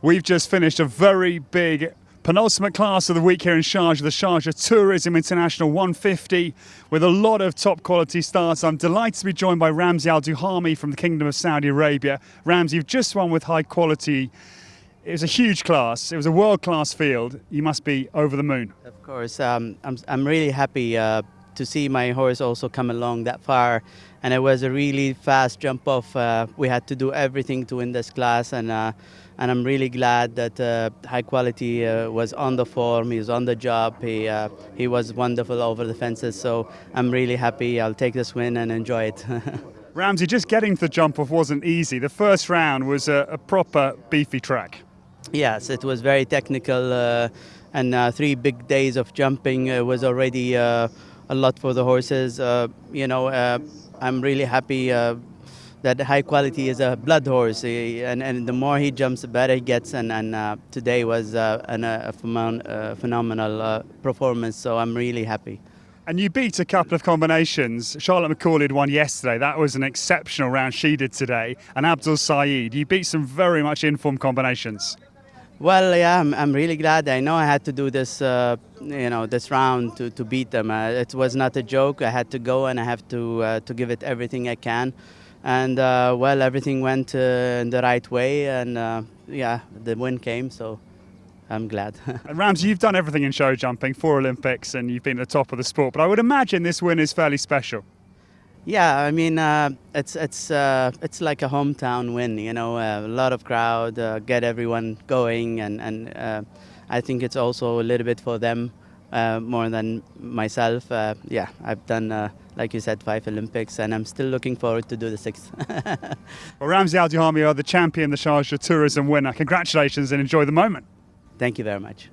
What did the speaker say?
We've just finished a very big penultimate class of the week here in Sharjah, the Sharjah Tourism International 150, with a lot of top quality starts. I'm delighted to be joined by Ramzi Al Duhami from the Kingdom of Saudi Arabia. Ramzi, you've just won with high quality. It was a huge class. It was a world class field. You must be over the moon. Of course, um, I'm, I'm really happy uh, to see my horse also come along that far. And it was a really fast jump off. Uh, we had to do everything to win this class, and uh, and I'm really glad that uh, High Quality uh, was on the form. He was on the job. He uh, he was wonderful over the fences. So I'm really happy. I'll take this win and enjoy it. Ramzi, just getting to the jump off wasn't easy. The first round was a, a proper beefy track. Yes, it was very technical, uh, and three big days of jumping was already a lot for the horses. you know I'm really happy uh, that high quality is a blood horse, and, and the more he jumps, the better he gets. And, and uh, today was uh, an, a phenomenal uh, performance, so I'm really happy. And you beat a couple of combinations. Charlotte McCauley had won yesterday. That was an exceptional round she did today. And Abdul Saeed, you beat some very much informed combinations. Well, yeah, I'm, I'm really glad. I know I had to do this, uh, you know, this round to, to beat them. Uh, it was not a joke. I had to go and I have to uh, to give it everything I can. And uh, well, everything went uh, in the right way, and uh, yeah, the win came. So I'm glad. and Ramzi, you've done everything in show jumping, four Olympics, and you've been at the top of the sport. But I would imagine this win is fairly special. Yeah, I mean, uh, it's it's uh, it's like a hometown win. You know, uh, a lot of crowd, uh, get everyone going, and and uh, I think it's also a little bit for them uh, more than myself. yeah, I've done, like you said, five Olympics, and I'm still looking forward to do the sixth. well, Ramzi Al Duhami are the champion, the Sharjah Tourism winner. Congratulations and enjoy the moment. Thank you very much.